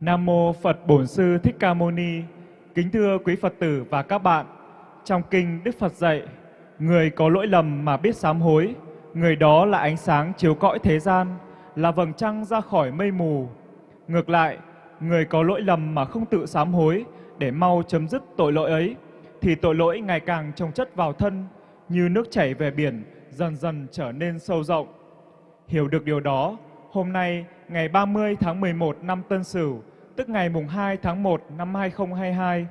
Nam mô Phật Bổn Sư Thích Ca Mâu Ni. Kính thưa quý Phật tử và các bạn, trong kinh Đức Phật dạy, người có lỗi lầm mà biết sám hối, người đó là ánh sáng chiếu cõi thế gian, là vầng trăng ra khỏi mây mù. Ngược lại, người có lỗi lầm mà không tự sám hối để mau chấm dứt tội lỗi ấy, thì tội lỗi ngày càng trồng chất vào thân, như nước chảy về biển, dần dần trở nên sâu rộng. Hiểu được điều đó, hôm nay ngày 30 tháng 11 năm Tân Sửu, tức ngày mùng 2 tháng 1 năm 2022,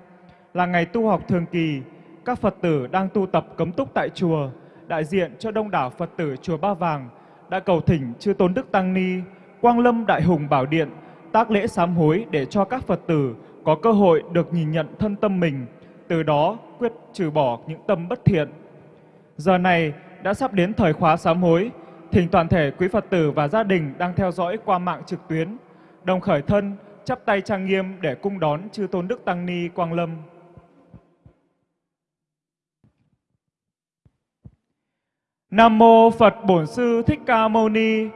là ngày tu học thường kỳ, các Phật tử đang tu tập cấm túc tại chùa, đại diện cho đông đảo Phật tử chùa Ba Vàng đã cầu thỉnh chư Tôn Đức Tăng Ni, Quang Lâm Đại Hùng Bảo Điện, tác lễ sám hối để cho các Phật tử có cơ hội được nhìn nhận thân tâm mình, từ đó quyết trừ bỏ những tâm bất thiện. Giờ này đã sắp đến thời khóa sám hối, thỉnh toàn thể quý Phật tử và gia đình đang theo dõi qua mạng trực tuyến, đồng khởi thân, chắp tay trang nghiêm để cung đón chư Tôn Đức Tăng Ni Quang Lâm. Nam mô Phật Bổn Sư Thích Ca Mâu Ni.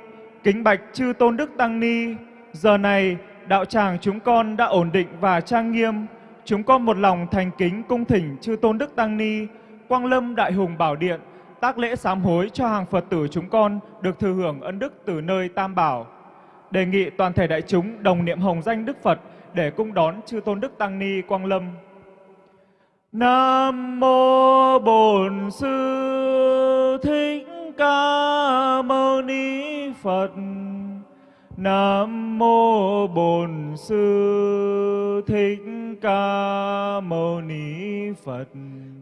Kính bạch chư Tôn Đức Tăng Ni. Giờ này đạo tràng chúng con đã ổn định và trang nghiêm. Chúng con một lòng thành kính cung thỉnh chư Tôn Đức Tăng Ni, Quang Lâm Đại Hùng Bảo Điện tác lễ sám hối cho hàng Phật tử chúng con được thừa hưởng ân đức từ nơi Tam Bảo. Đề nghị toàn thể đại chúng đồng niệm hồng danh Đức Phật để cung đón chư Tôn Đức Tăng Ni Quang Lâm. Nam mô Bổn Sư Thích Ca Mâu Ni Phật. Nam mô Bổn Sư Thích Ca Mâu Ni Phật.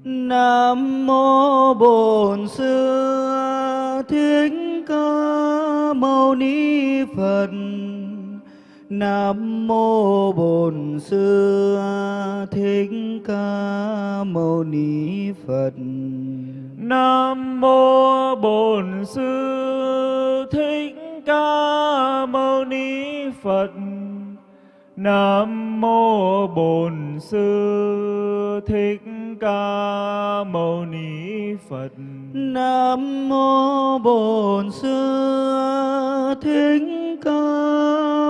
Nam mô Bổn Sư Thích Ca Mâu Ni Phật. Nam mô Bổn Sư Thích Ca Mâu Ni Phật. Nam mô Bổn Sư Thích Ca Mâu Ni Phật. Nam mô Bổn Sư Thích Ca Mâu Ni Phật. Nam mô Bổn Sư Thích Ca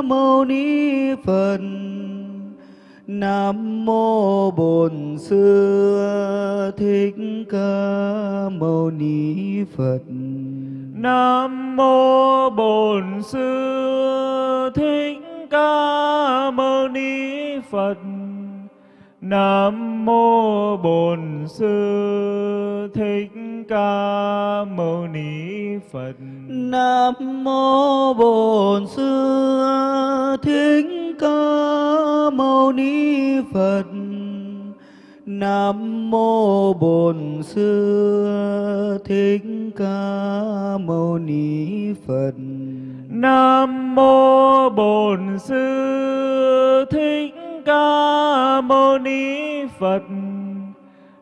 Mâu Ni Phật. Nam mô Bổn Sư Thích Ca Mâu Ni Phật. Nam mô Bổn Sư Thích Ca Mâu Ni Phật. Nam mô Bổn Sư Thích Ca Mâu Ni Phật. Nam mô Bổn Sư Thích Ca Mâu Ni Phật. Nam mô Bổn Sư Thích Ca Mâu Ni Phật. Nam mô Bổn Sư Thích Ca Mâu Ni Phật.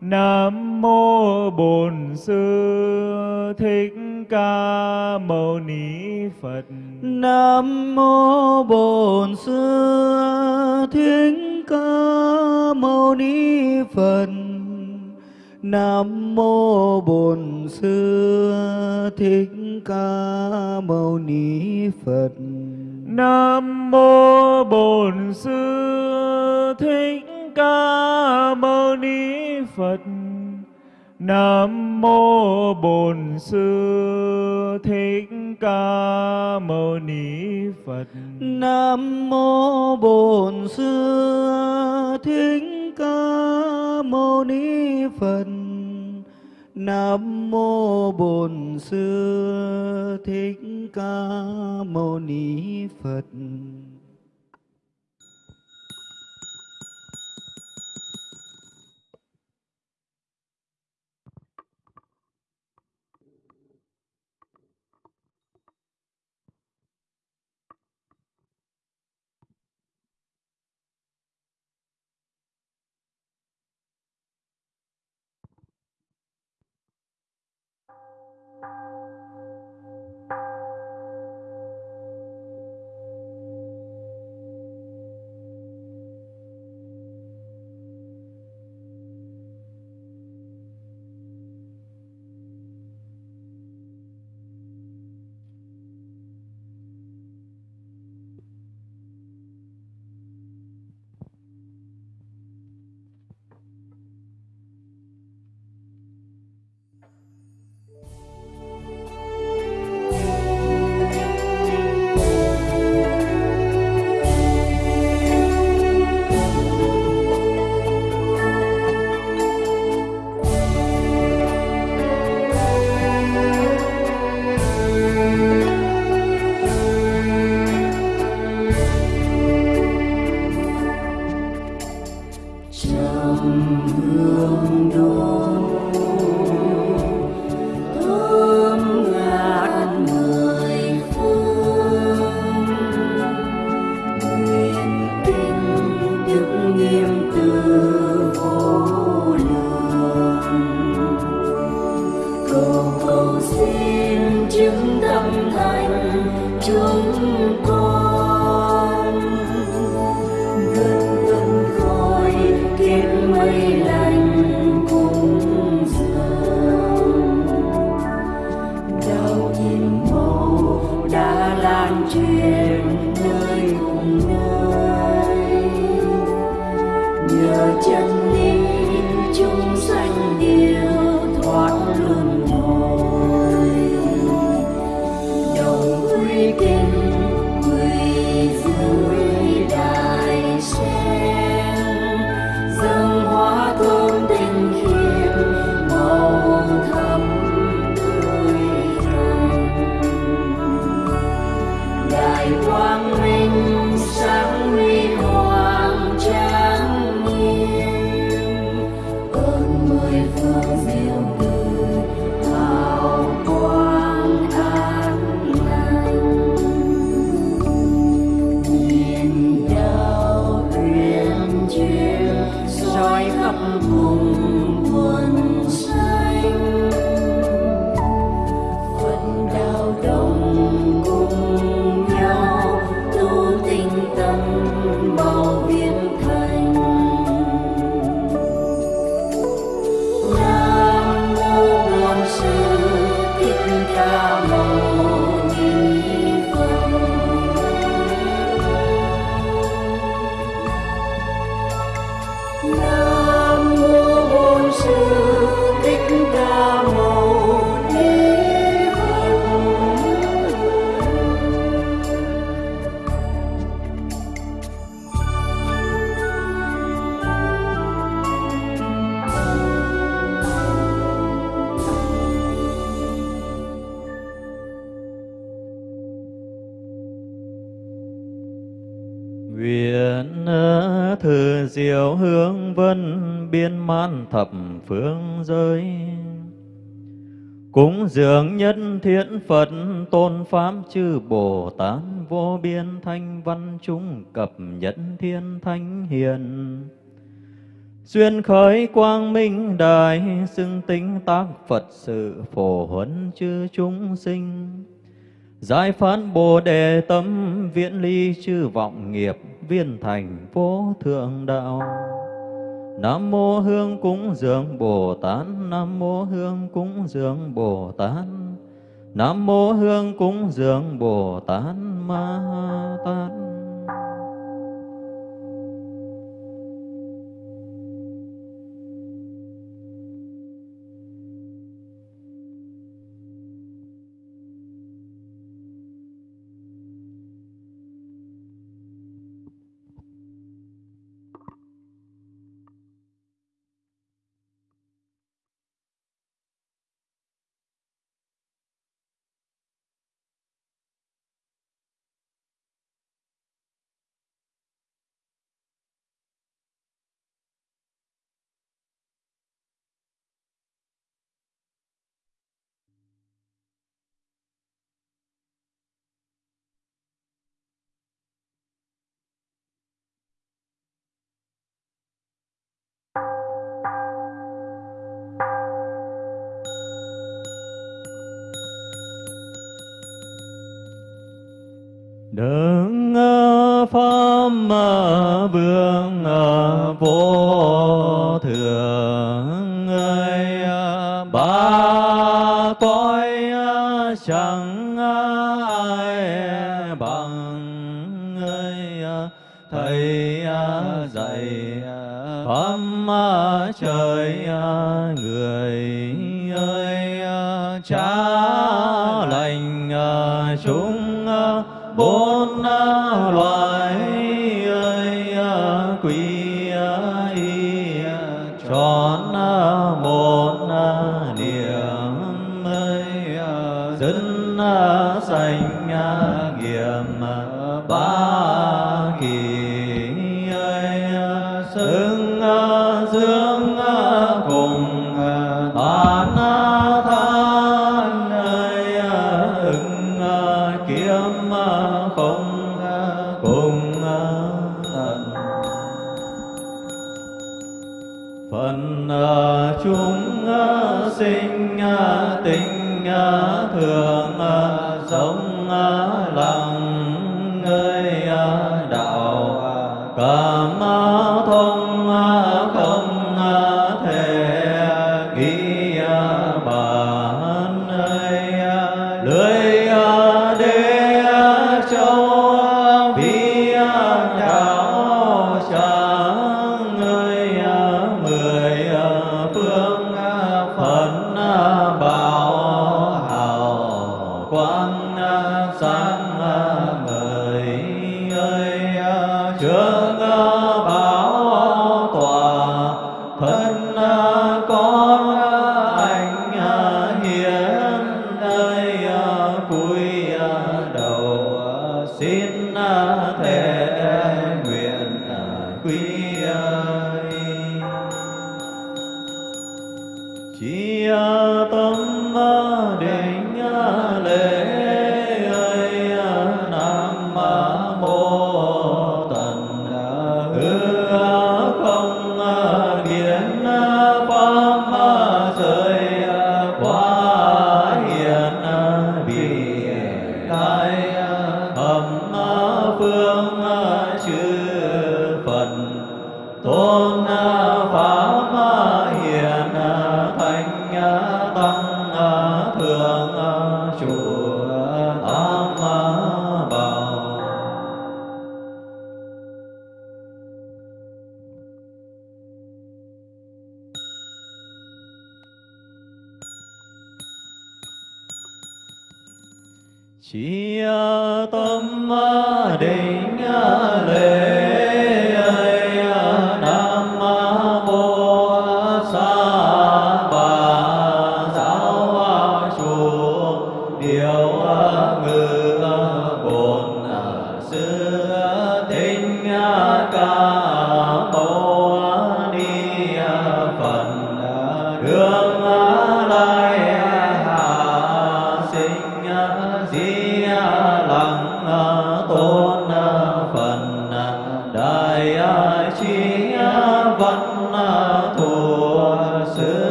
Nam mô Bổn Sư Thích Ca Mâu Ni Phật. Nam mô Bổn Sư Thích Ca Mâu Ni Phật. Nam mô Bổn Sư Thích Ca Mâu Ni Phật. Nam mô Bổn Sư Thích Ca Mâu Ni Phật. Nam mô Bổn Sư Thích Ca Mâu Ni Phật. Nam mô Bổn Sư Thích Ca Mâu Ni Phật. Nam mô Bổn Sư Thích Ca Mâu Ni Phật. Phương giới Cúng dường nhất thiện Phật tôn pháp chư Bồ Tát vô biên thanh văn chúng cập nhất thiên thánh hiền. xuyên khởi quang minh đại xưng tính tác Phật sự phổ huấn chư chúng sinh. Giải phán Bồ Đề tâm viễn ly chư vọng nghiệp viên thành vô thượng đạo. Nam mô Hương cúng dường Bồ Tát, Nam mô Hương cúng dường Bồ Tát. Nam mô Hương cúng dường Bồ Tát Ma Tát. Bằng ơi thầy dạy pháp trời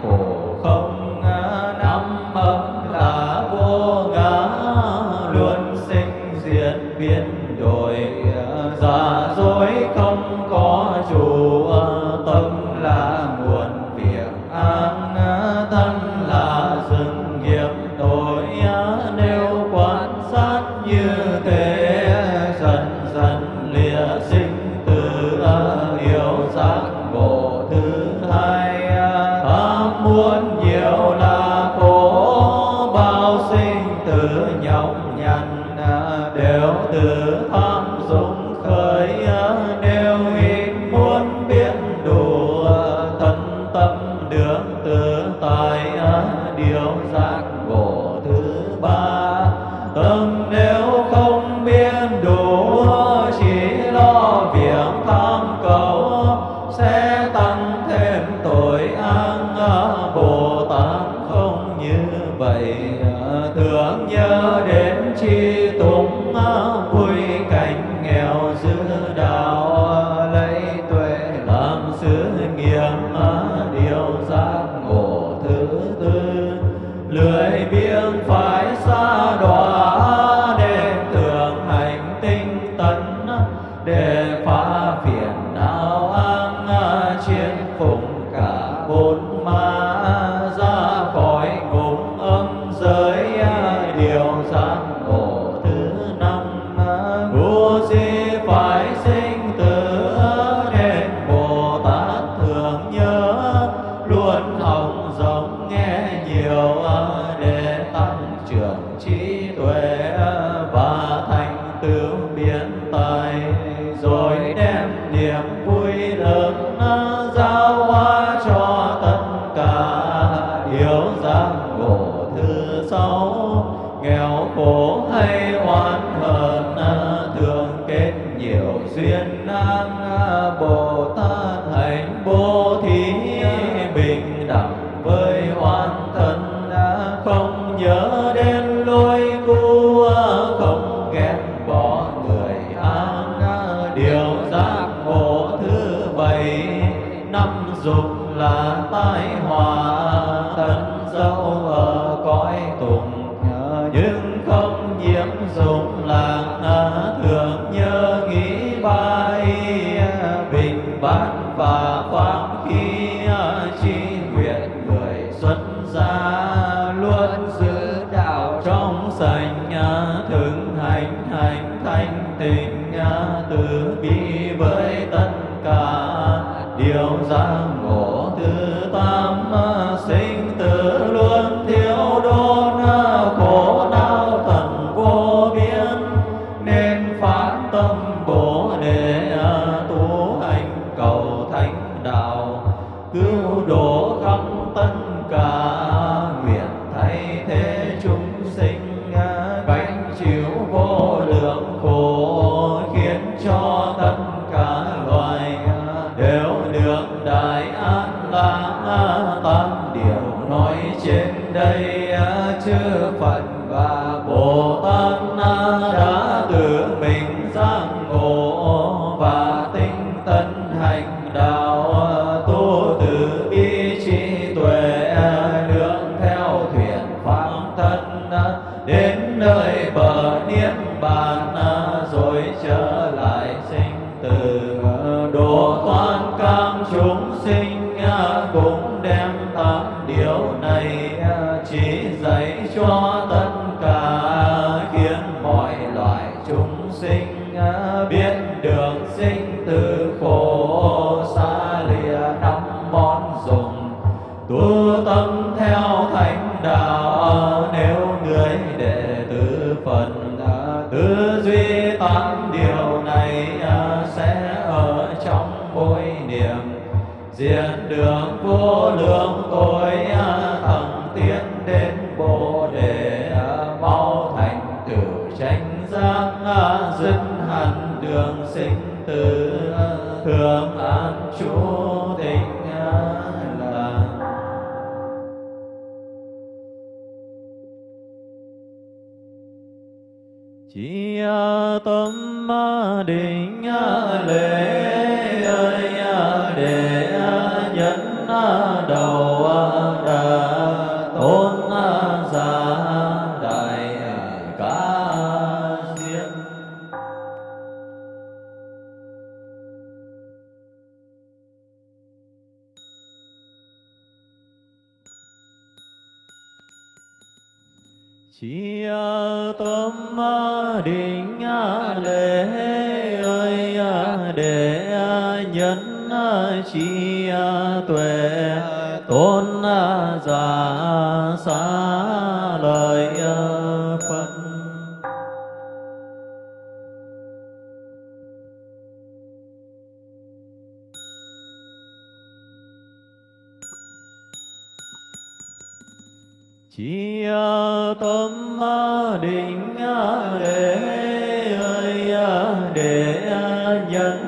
โก thanh tịnh từ bi với tất cả. Điều giác ngộ thứ tam sinh tử luôn thiếu chi tâm định để ơi để nhận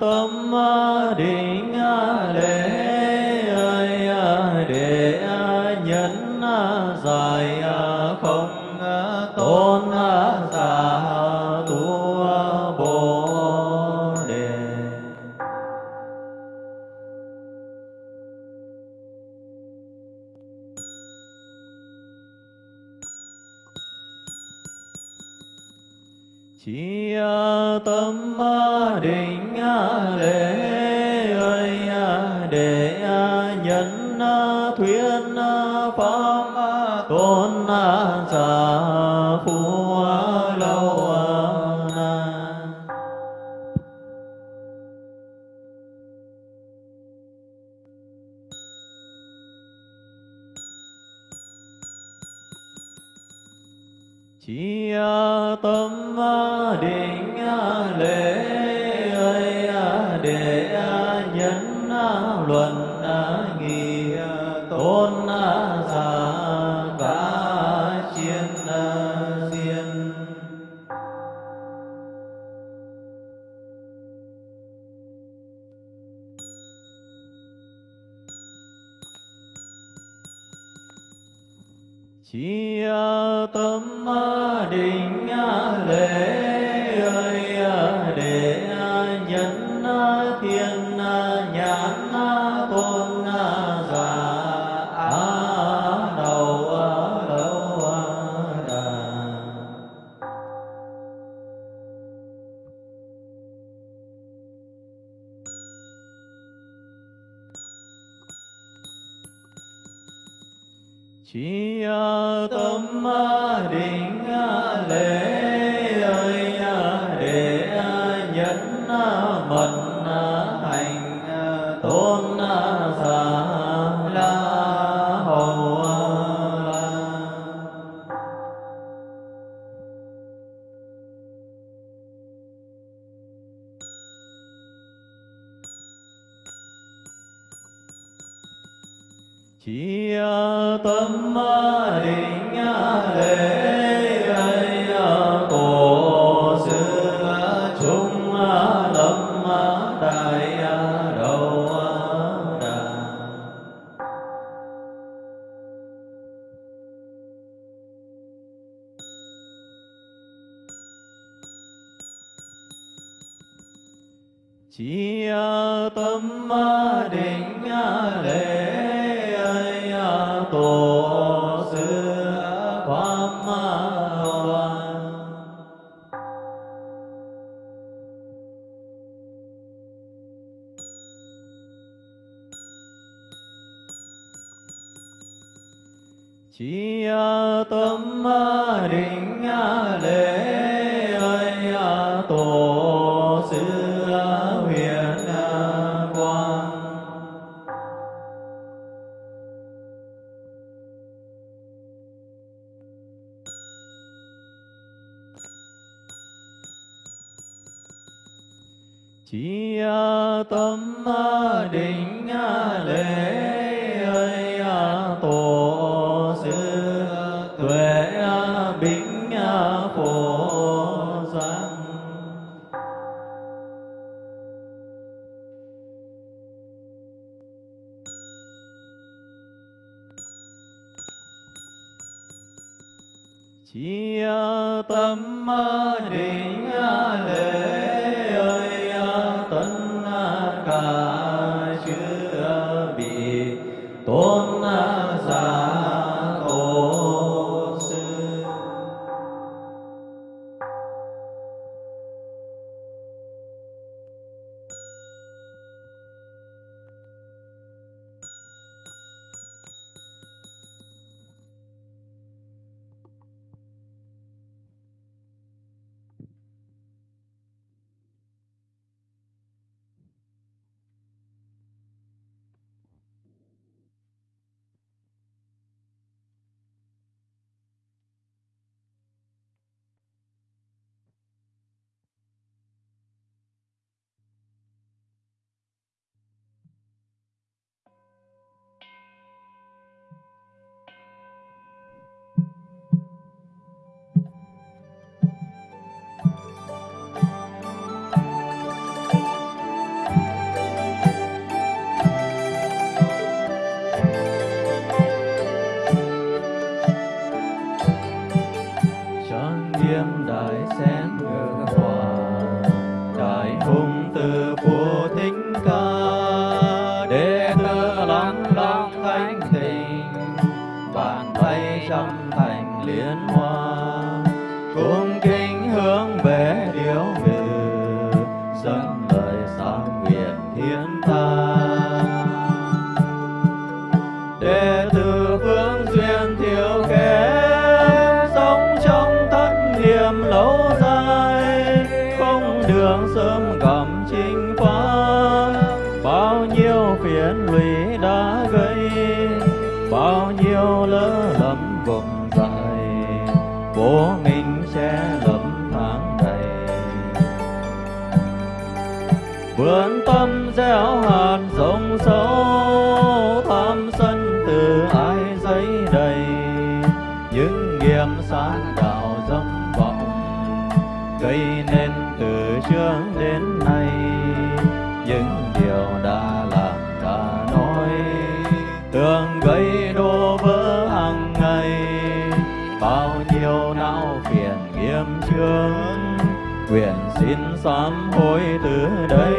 tâm định lễ Punya le chi tâm định lễ ấy tổ sư huyền quang. Chi tâm sớm cầm chính pháp bao nhiêu phiền lụy đã gây, bao nhiêu lỡ lầm vùng dài vô minh từ đây.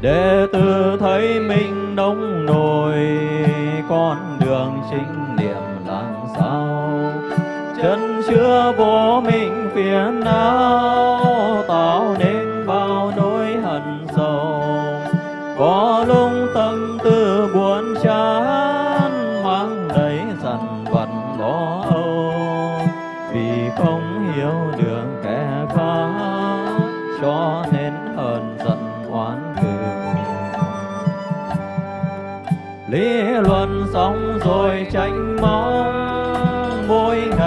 Để tự thấy mình đông nổi con đường chính niệm làm sao. Chân chưa vô mình phía nào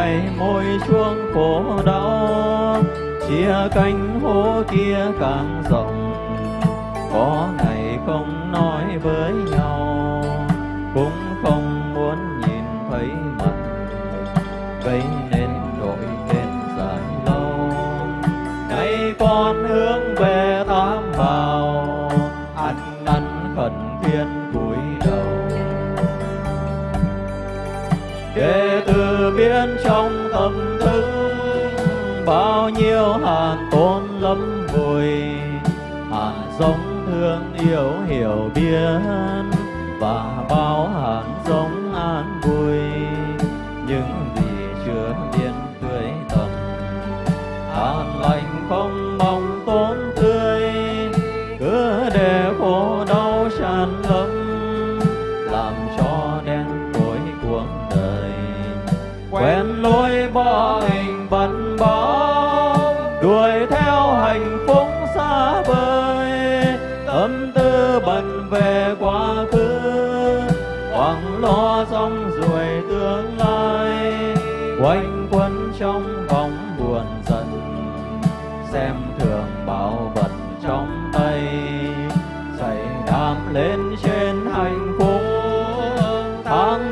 lại môi chuông phố đau chia cánh hố kia càng rộng. Có ngày không nói với nhau, cũng không muốn nhìn thấy mặt vậy bao nhiêu hàn tôn lấm vùi hàn giống thương yêu hiểu biết và bao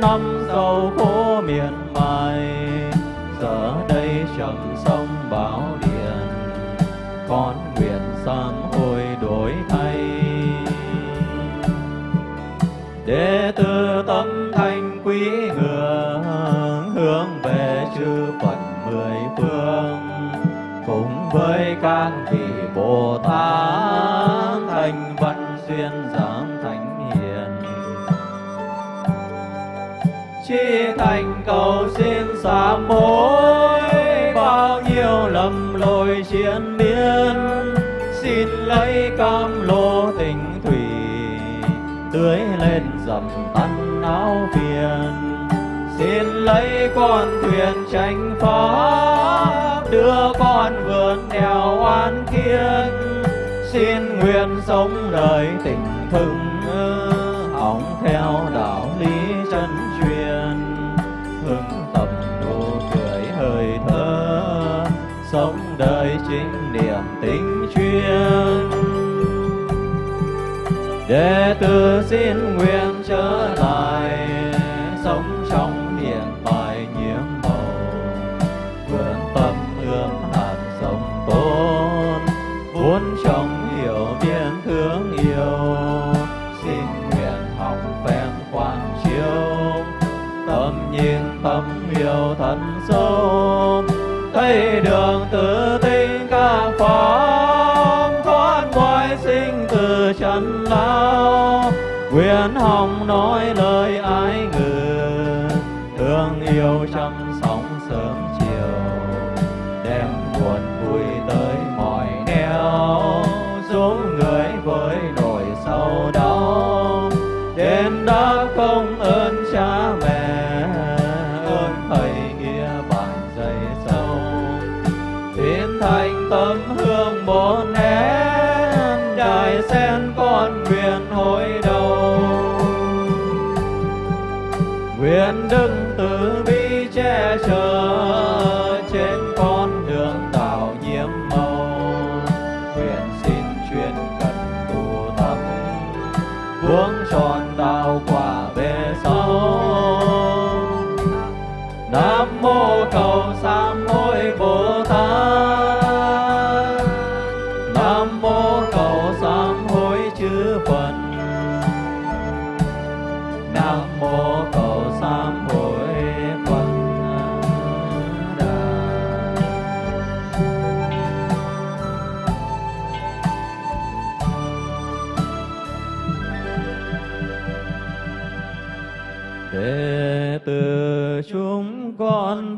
lòng sám mối, bao nhiêu lầm lội chiến miên, xin lấy cam lô tình thủy, tưới lên dầm tan áo phiền. Xin lấy con thuyền tránh pháp đưa con vượt đèo an kiên. Xin nguyện sống đời tình thương đệ tử xin nguyện trở lại.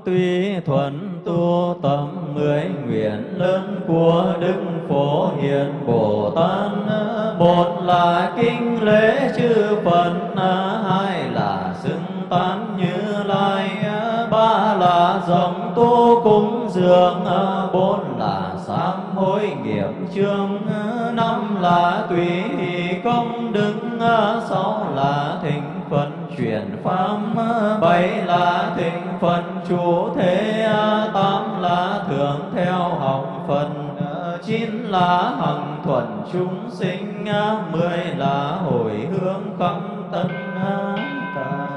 Tuy thuận tu tâm mười nguyện lớn của đức phổ hiền bồ tát. Một là kinh lễ chư phật, hai là xưng tán như lai, ba là dòng tu cúng dường, bốn là sám hối nghiệp chương năm là tùy công đức, sáu là thịnh phật chuyển pháp bảy là thịnh phần chủ thế tám là thượng theo học phần chín là hằng thuận chúng sinh. Mười là hồi hướng khắp tân. Cả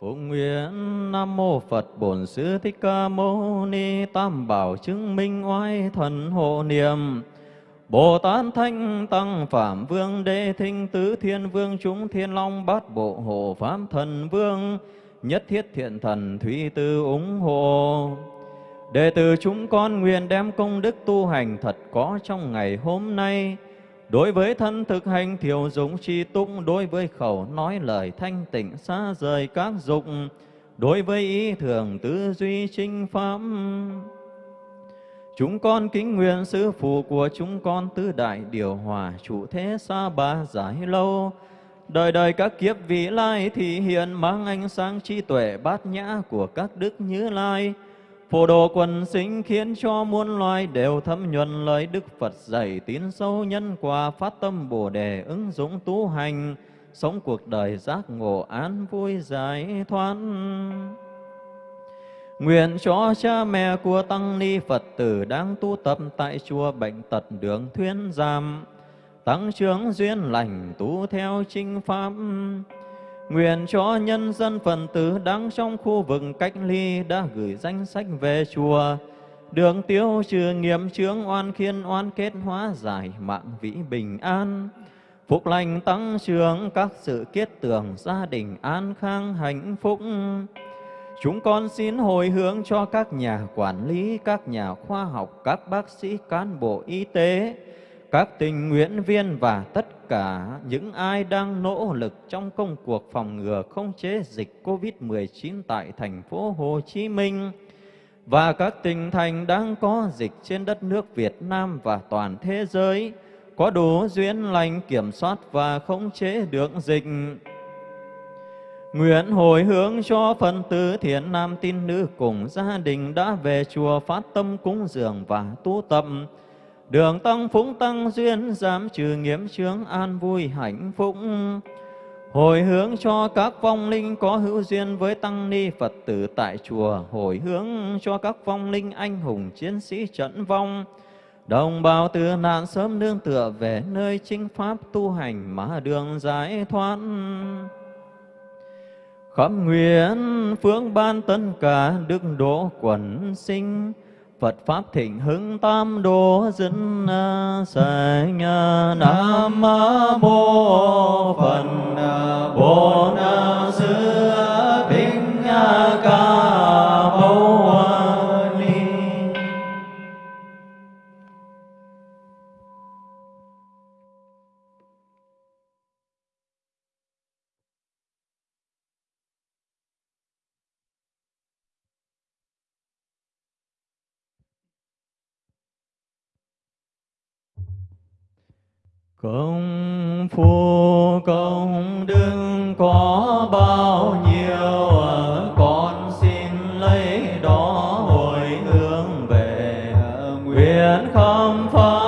Phụng nguyện Nam Mô Phật Bổn Sư Thích Ca Mâu Ni Tam Bảo chứng minh oai thần hộ niệm. Bồ Tát Thanh Tăng Phạm Vương Đế Thinh Tứ Thiên Vương Chúng Thiên Long Bát Bộ Hộ Pháp Thần Vương Nhất Thiết Thiện Thần Thủy Tư ủng hộ Đệ tử chúng con nguyện đem công đức tu hành thật có trong ngày hôm nay Đối với thân thực hành thiểu dụng chi túc, đối với khẩu nói lời thanh tịnh xa rời các dục, đối với ý thường tư duy trinh pháp. Chúng con kính nguyện sư phụ của chúng con tứ đại điều hòa chủ thế xa ba giải lâu. Đời đời các kiếp vị lai thị hiện mang ánh sáng trí tuệ bát nhã của các đức như lai Phổ độ quần sinh khiến cho muôn loài đều thấm nhuần lời Đức Phật dạy tín sâu nhân quả phát tâm Bồ đề ứng dụng tu hành, sống cuộc đời giác ngộ án vui giải thoát. Nguyện cho cha mẹ của Tăng Ni Phật tử đang tu tập tại chùa Bệnh Tật Đường Thuyên Giam, tăng trưởng duyên lành tu theo chính pháp, Nguyện cho nhân dân phần tử đang trong khu vực cách ly đã gửi danh sách về chùa, đường tiêu trừ nghiệm chướng oan khiên oan kết hóa giải mạng vĩ bình an. Phúc lành tăng trưởng các sự kết tưởng gia đình an khang hạnh phúc. Chúng con xin hồi hướng cho các nhà quản lý, các nhà khoa học, các bác sĩ, cán bộ y tế, các tình nguyện viên và tất cả những ai đang nỗ lực trong công cuộc phòng ngừa không chế dịch COVID-19 tại thành phố Hồ Chí Minh và các tỉnh thành đang có dịch trên đất nước Việt Nam và toàn thế giới có đủ duyên lành kiểm soát và khống chế được dịch. Nguyện hồi hướng cho phần tử thiện nam tín nữ cùng gia đình đã về chùa phát tâm cúng dường và tu tập, Đường tăng phúng tăng duyên giảm trừ nghiệp chướng an vui hạnh phúc. Hồi hướng cho các vong linh có hữu duyên với tăng ni Phật tử tại chùa, hồi hướng cho các vong linh anh hùng chiến sĩ trận vong, đồng bào từ nạn sớm nương tựa về nơi chính pháp tu hành mà đường giải thoát. Khắp nguyện phương ban tất cả đức độ quần sinh, Phật Pháp thịnh hưng tam đô dân à, sanh à, Nam Mô Phật à, Bổn Công phu, công đức có bao nhiêu con xin lấy đó hồi hướng về nguyện không pháp.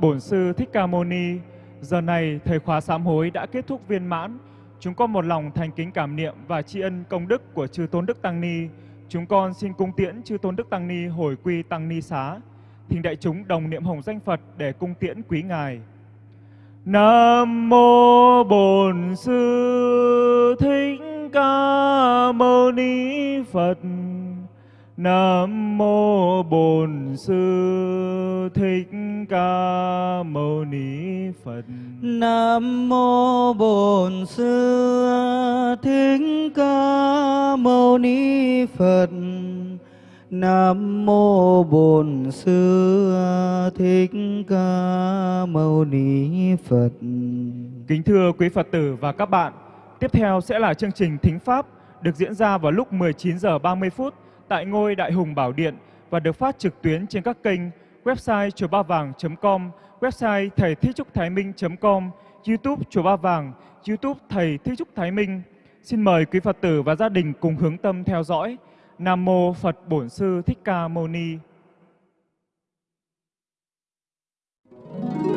Bổn Sư Thích Ca Mâu Ni. Giờ này thời khóa sám hối đã kết thúc viên mãn. Chúng con một lòng thành kính cảm niệm và tri ân công đức của chư Tôn Đức Tăng Ni. Chúng con xin cung tiễn chư Tôn Đức Tăng Ni hồi quy Tăng Ni xá. Thỉnh đại chúng đồng niệm hồng danh Phật để cung tiễn quý ngài. Nam mô Bổn Sư Thích Ca Mâu Ni Phật. Nam mô Bổn Sư Thích Ca Mâu Ni Phật. Nam mô Bổn Sư Thích Ca Mâu Ni Phật. Nam mô Bổn Sư Thích Ca Mâu Ni Phật. Kính thưa quý Phật tử và các bạn, tiếp theo sẽ là chương trình Thính Pháp được diễn ra vào lúc 19 giờ 30 phút tại ngôi Đại Hùng Bảo Điện và được phát trực tuyến trên các kênh website chùa ba vàng.com, website thầy Thích Trúc Thái Minh.com, YouTube chùa ba vàng, YouTube thầy Thích Trúc Thái Minh. Xin mời quý Phật tử và gia đình cùng hướng tâm theo dõi. Nam mô Phật Bổn sư Thích Ca Mâu Ni. Thank you.